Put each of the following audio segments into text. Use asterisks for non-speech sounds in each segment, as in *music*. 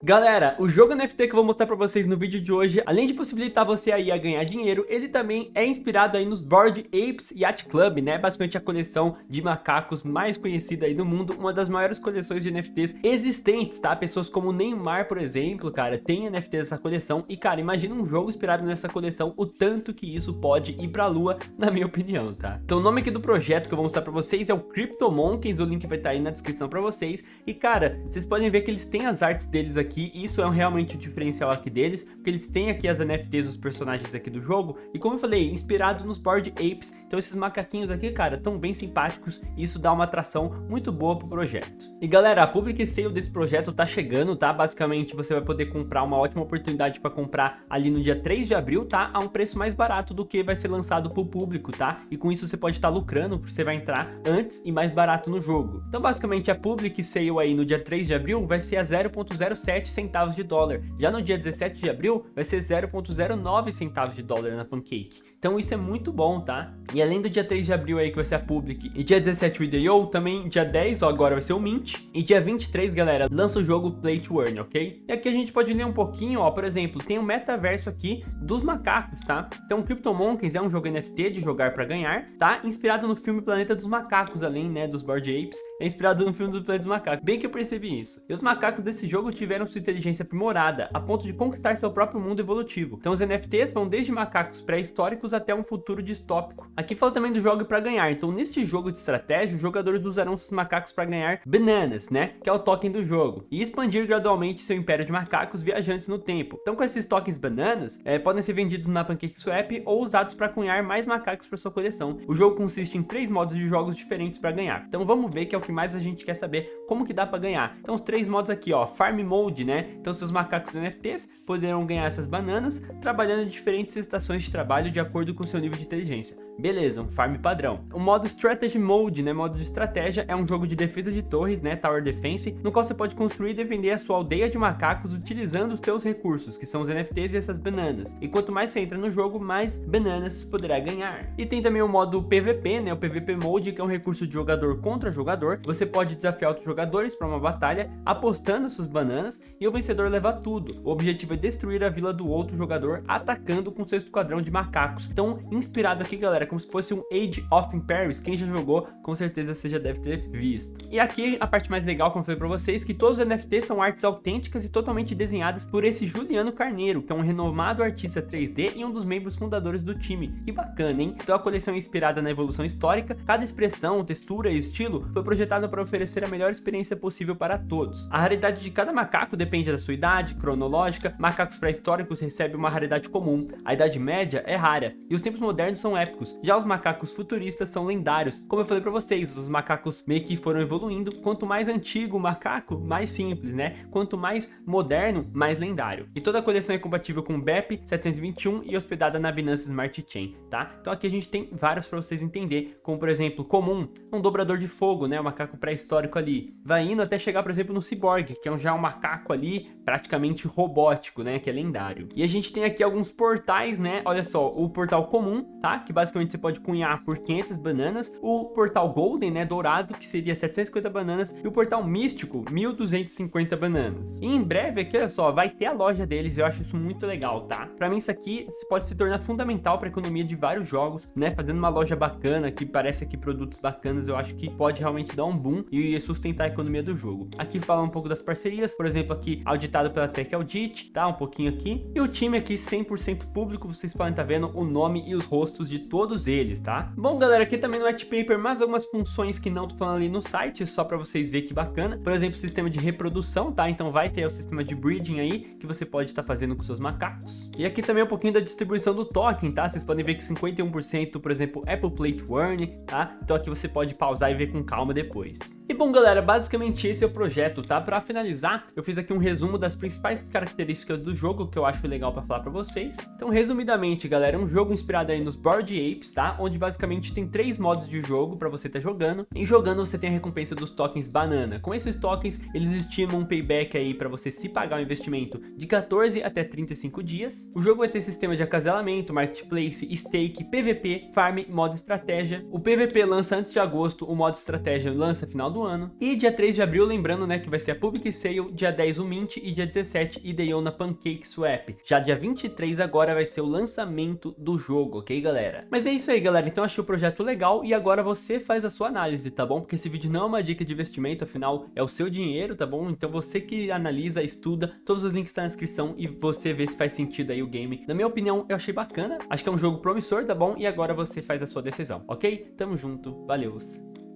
Galera, o jogo NFT que eu vou mostrar pra vocês no vídeo de hoje, além de possibilitar você aí a ganhar dinheiro, ele também é inspirado aí nos Bored Apes Yacht Club, né? Basicamente a coleção de macacos mais conhecida aí do mundo, uma das maiores coleções de NFTs existentes, tá? Pessoas como Neymar, por exemplo, cara, tem NFT dessa coleção e, cara, imagina um jogo inspirado nessa coleção, o tanto que isso pode ir pra lua, *laughs* na minha opinião, tá? Então o nome aqui do projeto que eu vou mostrar pra vocês é o Crypto Monkeys, o link vai estar tá aí na descrição pra vocês, e, cara, vocês podem ver que eles têm as artes deles aqui aqui, isso é realmente o diferencial aqui deles, porque eles têm aqui as NFTs dos personagens aqui do jogo, e como eu falei, inspirado nos Bored Apes, então esses macaquinhos aqui, cara, tão bem simpáticos, e isso dá uma atração muito boa pro projeto. E galera, a public sale desse projeto tá chegando, tá? Basicamente você vai poder comprar uma ótima oportunidade para comprar ali no dia 3 de abril, tá? A um preço mais barato do que vai ser lançado pro público, tá? E com isso você pode estar tá lucrando, você vai entrar antes e mais barato no jogo. Então basicamente a public sale aí no dia 3 de abril vai ser a 0.07 centavos de dólar. Já no dia 17 de abril, vai ser 0,09 centavos de dólar na Pancake. Então isso é muito bom, tá? E além do dia 3 de abril aí, que vai ser a Public, e dia 17 o IDO, também dia 10, ó, agora vai ser o Mint. E dia 23, galera, lança o jogo Play to Earn, ok? E aqui a gente pode ler um pouquinho, ó, por exemplo, tem um metaverso aqui dos macacos, tá? Então Crypto Monkeys é um jogo NFT de jogar pra ganhar, tá? Inspirado no filme Planeta dos Macacos, além, né, dos Bored Apes. É inspirado no filme do Planeta dos Macacos. Bem que eu percebi isso. E os macacos desse jogo tiveram sua inteligência aprimorada, a ponto de conquistar seu próprio mundo evolutivo. Então os NFTs vão desde macacos pré-históricos até um futuro distópico. Aqui fala também do jogo para ganhar, então neste jogo de estratégia, os jogadores usarão esses macacos para ganhar bananas, né, que é o token do jogo, e expandir gradualmente seu império de macacos viajantes no tempo. Então com esses tokens bananas, é, podem ser vendidos na PancakeSwap ou usados para cunhar mais macacos para sua coleção. O jogo consiste em três modos de jogos diferentes para ganhar. Então vamos ver que é o que mais a gente quer saber, como que dá para ganhar. Então os três modos aqui, ó, Farm Mode, né, então seus macacos NFTs poderão ganhar essas bananas trabalhando em diferentes estações de trabalho de acordo com seu nível de inteligência. Beleza, um farm padrão. O modo Strategy Mode, né, modo de estratégia, é um jogo de defesa de torres, né, Tower Defense, no qual você pode construir e defender a sua aldeia de macacos utilizando os seus recursos, que são os NFTs e essas bananas. E quanto mais você entra no jogo, mais bananas você poderá ganhar. E tem também o modo PVP, né, o PVP Mode, que é um recurso de jogador contra jogador. Você pode desafiar outros jogadores para uma batalha, apostando suas bananas, e o vencedor leva tudo. O objetivo é destruir a vila do outro jogador, atacando com seu esquadrão de macacos. Então, inspirado aqui, galera, como se fosse um Age of Empires, quem já jogou, com certeza você já deve ter visto. E aqui a parte mais legal, como eu falei pra vocês, que todos os NFTs são artes autênticas e totalmente desenhadas por esse Juliano Carneiro, que é um renomado artista 3D e um dos membros fundadores do time. Que bacana, hein? Então a coleção é inspirada na evolução histórica, cada expressão, textura e estilo foi projetada para oferecer a melhor experiência possível para todos. A raridade de cada macaco depende da sua idade, cronológica, macacos pré-históricos recebem uma raridade comum, a idade média é rara, e os tempos modernos são épicos. Já os macacos futuristas são lendários. Como eu falei para vocês, os macacos meio que foram evoluindo. Quanto mais antigo o macaco, mais simples, né? Quanto mais moderno, mais lendário. E toda a coleção é compatível com BEP 721 e hospedada na Binance Smart Chain, tá? Então aqui a gente tem vários para vocês entender, como por exemplo, comum, um dobrador de fogo, né? O macaco pré-histórico ali. Vai indo até chegar, por exemplo, no Cyborg, que é já um macaco ali praticamente robótico, né? Que é lendário. E a gente tem aqui alguns portais, né? Olha só, o portal comum, tá? Que basicamente você pode cunhar por 500 bananas. O portal Golden, né, dourado, que seria 750 bananas. E o portal místico, 1250 bananas. E em breve aqui, olha só, vai ter a loja deles. Eu acho isso muito legal, tá? Pra mim isso aqui pode se tornar fundamental para a economia de vários jogos, né? Fazendo uma loja bacana, que parece aqui produtos bacanas, eu acho que pode realmente dar um boom e sustentar economia do jogo. Aqui fala um pouco das parcerias, por exemplo, aqui auditado pela Tech Audit, tá? Um pouquinho aqui. E o time aqui 100% público, vocês podem estar tá vendo o nome e os rostos de todos eles, tá? Bom, galera, aqui também no white paper, mais algumas funções que não tô falando ali no site, só para vocês verem que bacana. Por exemplo, sistema de reprodução, tá? Então vai ter o sistema de breeding aí, que você pode estar tá fazendo com seus macacos. E aqui também um pouquinho da distribuição do token, tá? Vocês podem ver que 51%, por exemplo, Apple Play to Earn, tá? Então aqui você pode pausar e ver com calma depois. E bom, galera, basicamente esse é o projeto, tá? Para finalizar, eu fiz aqui um resumo das principais características do jogo que eu acho legal para falar para vocês. Então, resumidamente, galera, é um jogo inspirado aí nos Bored Apes, tá? Onde basicamente tem três modos de jogo para você estar tá jogando. E jogando você tem a recompensa dos tokens banana. Com esses tokens, eles estimam um payback aí para você se pagar o investimento de 14 até 35 dias. O jogo vai ter sistema de acasalamento, marketplace, stake, PVP, farm, modo estratégia. O PVP lança antes de agosto, o modo estratégia lança final do ano. E dia 3 de abril, lembrando, né, que vai ser a Public Sale, dia 10 o Mint e dia 17 Ideon na Pancake Swap. Já dia 23 agora vai ser o lançamento do jogo, ok, galera? Mas é isso aí, galera. Então achei o projeto legal e agora você faz a sua análise, tá bom? Porque esse vídeo não é uma dica de investimento, afinal é o seu dinheiro, tá bom? Então você que analisa, estuda, todos os links estão na descrição e você vê se faz sentido aí o game. Na minha opinião, eu achei bacana. Acho que é um jogo promissor, tá bom? E agora você faz a sua decisão, ok? Tamo junto, valeu,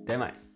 até mais.